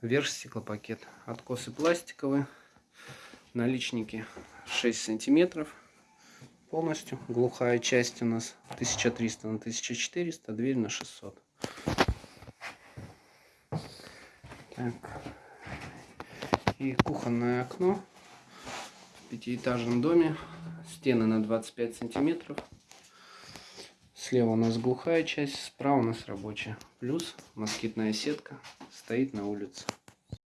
верх стеклопакет. Откосы пластиковые, наличники 6 сантиметров полностью. Глухая часть у нас 1300 на 1400, дверь на 600. Так. И кухонное окно в пятиэтажном доме. Стены на 25 сантиметров. Слева у нас глухая часть, справа у нас рабочая. Плюс москитная сетка стоит на улице.